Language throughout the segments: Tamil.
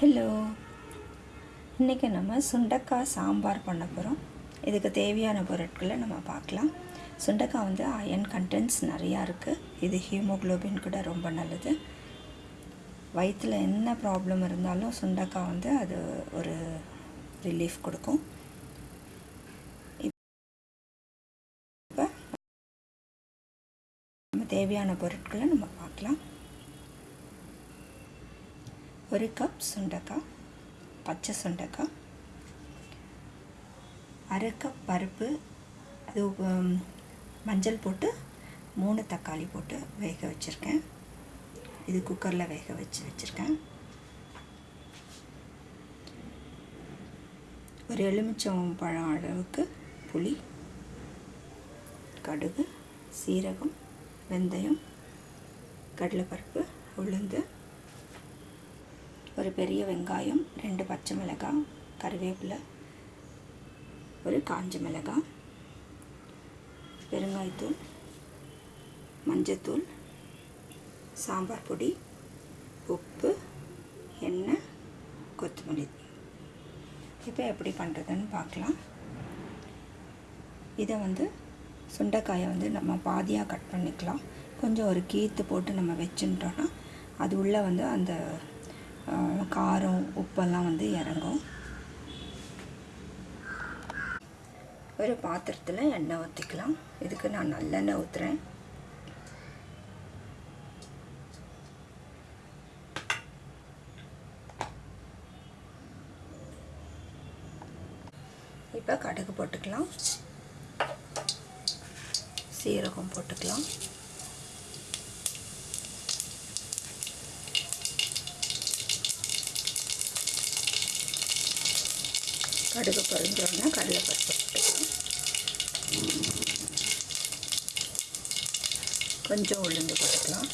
ஹலோ இன்றைக்கி நம்ம சுண்டக்காய் சாம்பார் பண்ண போகிறோம் இதுக்கு தேவையான பொருட்களை நம்ம பார்க்கலாம். சுண்டக்காய் வந்து அயன் கண்டென்ட்ஸ் நிறையா இருக்குது இது ஹீமோக்ளோபின் கூட ரொம்ப நல்லது. வயிற்றில் என்ன ப்ராப்ளம் இருந்தாலும் சுண்டக்காய் வந்து அது ஒரு ரிலீஃப் கொடுக்கும். இப்போ நம்ம தேவையான பொருட்களை நம்ம பார்க்கலாம். ஒரு கப் சுண்டக்காய் பச்சை சுண்டக்காய் அரை கப் பருப்பு அது மஞ்சள் போட்டு மூணு தக்காளி போட்டு வேக வச்சுருக்கேன். இது குக்கரில் வேக வச்சு வச்சுருக்கேன். ஒரு எலுமிச்சம் பழம் அளவுக்கு புளி கடுகு சீரகம் வெந்தயம் கடலைப்பருப்பு உளுந்து ஒரு பெரிய வெங்காயம் ரெண்டு பச்சை மிளகாய் கருவேப்பிலை ஒரு காஞ்ச மிளகாய் பெருங்காயத்தூள் மஞ்சத்தூள் சாம்பார் பொடி உப்பு எண்ணெய் கொத்தமல்லி. இப்போ எப்படி பண்ணுறதுன்னு பார்க்கலாம். இதை வந்து சுண்டைக்காயை வந்து நம்ம பாதியாக கட் பண்ணிக்கலாம். கொஞ்சம் ஒரு கீத்து போட்டு நம்ம வச்சுட்டோன்னா அது உள்ளே வந்து அந்த காரம் உப்பெல்லாம் வந்து இறங்கும். ஒரு பாத்திரத்தில் எண்ணெய் ஊற்றிக்கலாம் இதுக்கு நான் நல்லெண்ணெய் ஊற்றுறேன் இப்போ கடுகு போட்டுக்கலாம். சீரகம் போட்டுக்கலாம். கடுகு பொரிஞ்சோடனே கடலைப்பருப்பு போட்டுக்கலாம். கொஞ்சம் உளுந்து போட்டுக்கலாம்.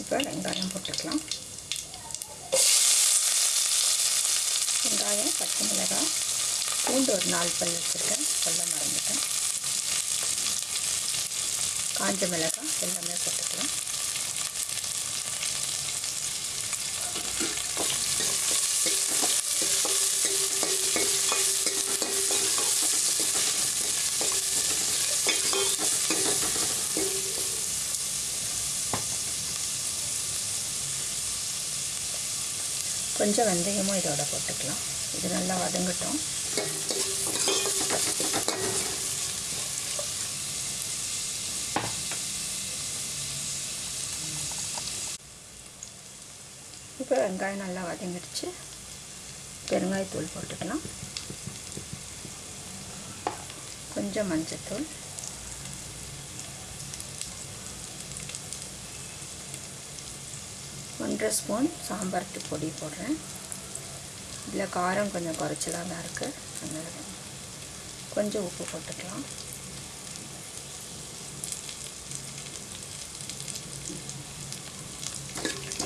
இப்போ வெங்காயம் போட்டுக்கலாம். வெங்காயம் பச்சை மிளகாய் பூண்டு ஒரு நாலு பல் வச்சுருக்கேன். சொல்ல மறந்துட்டேன். காஞ்ச மிளகாய் எல்லாமே போட்டுக்கலாம். கொஞ்சம் வெந்தயமும் இதோட போட்டுக்கலாம். இது நல்லா வதங்கட்டும். இப்போ வெங்காயம் நல்லா வதங்கிடுச்சு. பெருங்காயத்தூள் போட்டுக்கலாம். கொஞ்சம் மஞ்சத்தூள். ஒன்றரை ஸ்பூன் சாம்பாருக்கு பொடி போடுறேன். இதில் காரம் கொஞ்சம் குறைச்சலாக தான் இருக்குது அதனால் கொஞ்சம் உப்பு போட்டுக்கலாம்.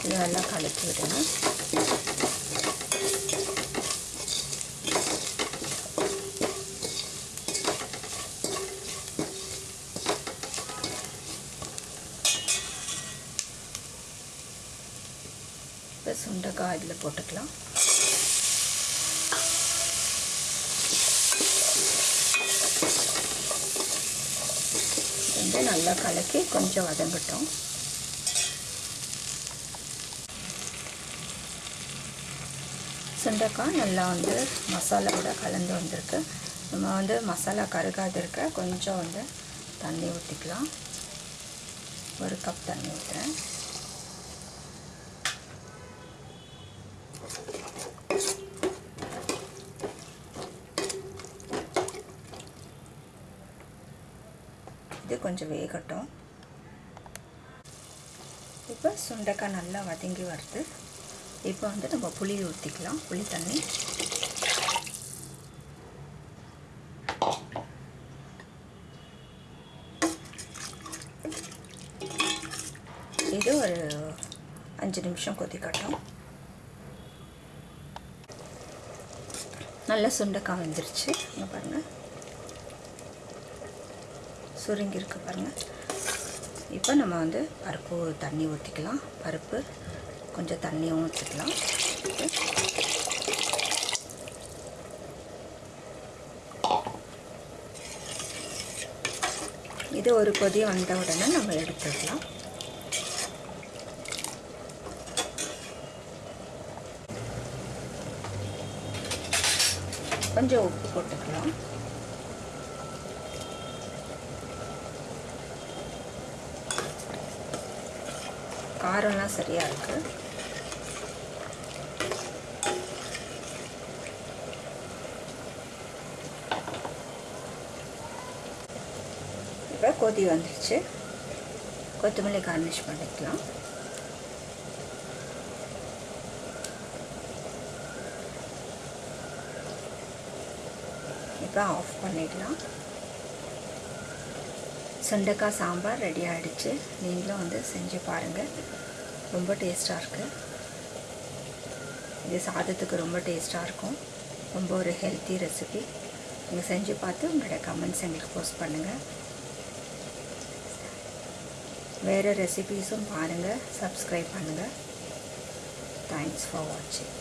இது நல்லா கலக்கி விடுங்க இப்போ சுண்டைக்காய் இதில் போட்டுக்கலாம். வந்து நல்லா கலக்கி கொஞ்சம் வதங்கட்டும். சுண்டைக்காய் நல்லா வந்து மசாலாவோட கலந்து வந்திருக்கு. நம்ம வந்து மசாலா கருகாது இருக்க கொஞ்சம் வந்து தண்ணி ஊற்றிக்கலாம் ஒரு கப் தண்ணி ஊற்றுறேன் இது கொஞ்சம் வேகட்டும். இப்போ சுண்டைக்காய் நல்லா வதங்கி வருது. இப்போ வந்து நம்ம புளி ஊற்றிக்கலாம் புளி தண்ணி. இது ஒரு அஞ்சு நிமிஷம் கொதிக்கட்டும். நல்லா சுண்டைக்காய் வந்துருச்சு. இங்கே பாருங்கள் சுருங்கியிருக்கு பாருங்கள் இப்போ நம்ம வந்து பருப்பு தண்ணி ஊற்றிக்கலாம் பருப்பு கொஞ்சம் தண்ணியும் ஊற்றிக்கலாம் இது ஒரு கொதி வந்த உடனே நம்ம எடுத்துக்கலாம். கொஞ்சம் உப்பு போட்டுக்கலாம். காரம்லாம் சரியாக இருக்குது இப்போ கொதி வந்துடுச்சு கொத்தமல்லி கார்னிஷ் பண்ணிக்கலாம். இப்போ ஆஃப் பண்ணிடலாம் சுண்டைக்காய் சாம்பார் ரெடி ஆகிடுச்சு நீங்களும் வந்து செஞ்சு பாருங்கள் ரொம்ப டேஸ்ட்டாக இருக்குது இது சாதத்துக்கு ரொம்ப டேஸ்ட்டாக இருக்கும். ரொம்ப ஒரு ஹெல்த்தி ரெசிபி நீங்கள் செஞ்சு பார்த்து உங்களோட கமெண்ட்ஸ் எங்களுக்கு போஸ்ட் பண்ணுங்கள் வேறு ரெசிபீஸும் பாருங்கள் சப்ஸ்கிரைப் பண்ணுங்கள் தேங்க்ஸ் ஃபார் வாட்சிங்